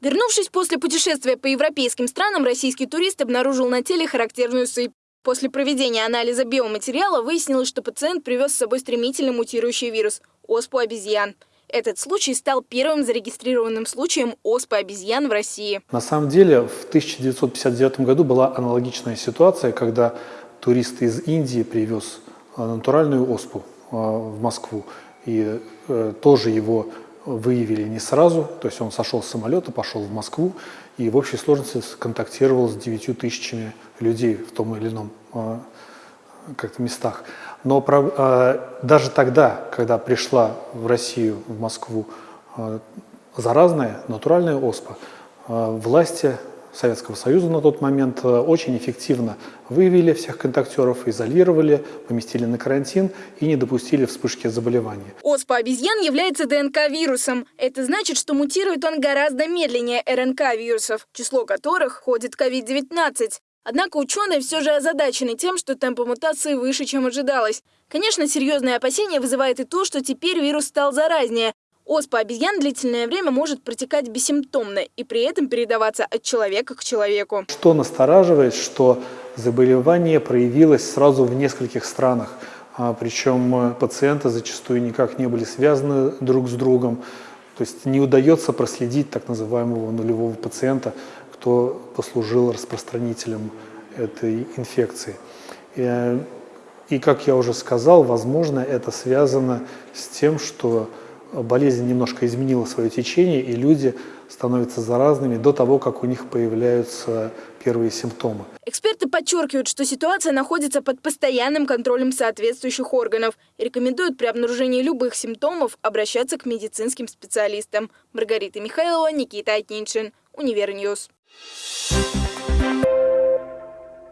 Вернувшись после путешествия по европейским странам, российский турист обнаружил на теле характерную сыпь. После проведения анализа биоматериала выяснилось, что пациент привез с собой стремительно мутирующий вирус – оспу обезьян. Этот случай стал первым зарегистрированным случаем оспы обезьян в России. На самом деле в 1959 году была аналогичная ситуация, когда турист из Индии привез э, натуральную оспу э, в Москву. И э, тоже его выявили не сразу, то есть он сошел с самолета, пошел в Москву и в общей сложности контактировал с 9 тысячами людей в том или ином э, как-то местах. Но э, даже тогда, когда пришла в Россию, в Москву э, заразная натуральная оспа, власти Советского Союза на тот момент э, очень эффективно выявили всех контактеров, изолировали, поместили на карантин и не допустили вспышки заболевания. Оспа обезьян является ДНК-вирусом. Это значит, что мутирует он гораздо медленнее РНК-вирусов, число которых входит в COVID-19. Однако ученые все же озадачены тем, что темпы мутации выше, чем ожидалось. Конечно, серьезные опасения вызывает и то, что теперь вирус стал заразнее, Оспа обезьян длительное время может протекать бессимптомно и при этом передаваться от человека к человеку. Что настораживает, что заболевание проявилось сразу в нескольких странах. А, Причем э, пациенты зачастую никак не были связаны друг с другом. То есть не удается проследить так называемого нулевого пациента, кто послужил распространителем этой инфекции. Э, и как я уже сказал, возможно, это связано с тем, что болезнь немножко изменила свое течение, и люди становятся заразными до того, как у них появляются первые симптомы. Эксперты подчеркивают, что ситуация находится под постоянным контролем соответствующих органов рекомендуют при обнаружении любых симптомов обращаться к медицинским специалистам. Маргарита Михайлова, Никита Атниншин, Univer News.